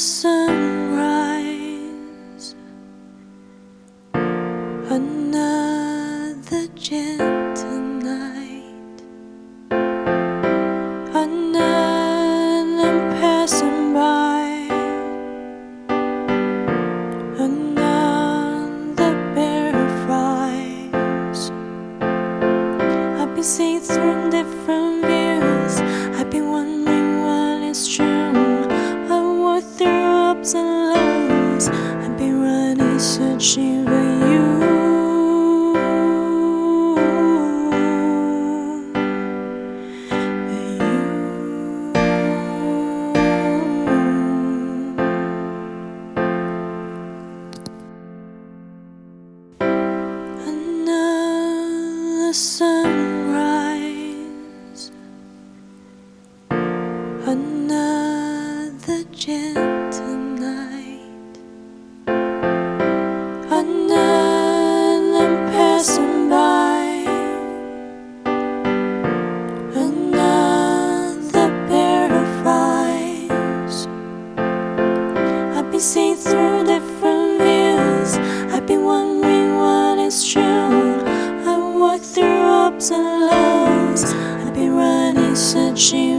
sunrise, another gentle night, another passing by, another pair of eyes. I've been seeing through different views. Ups and lows. I've been running, searching for you. For you. Another sunrise, another gentle night, another passing by, another pair of eyes. I've been seeing through different views. I've been wondering what is true. I through ups and lows. I've been running, searching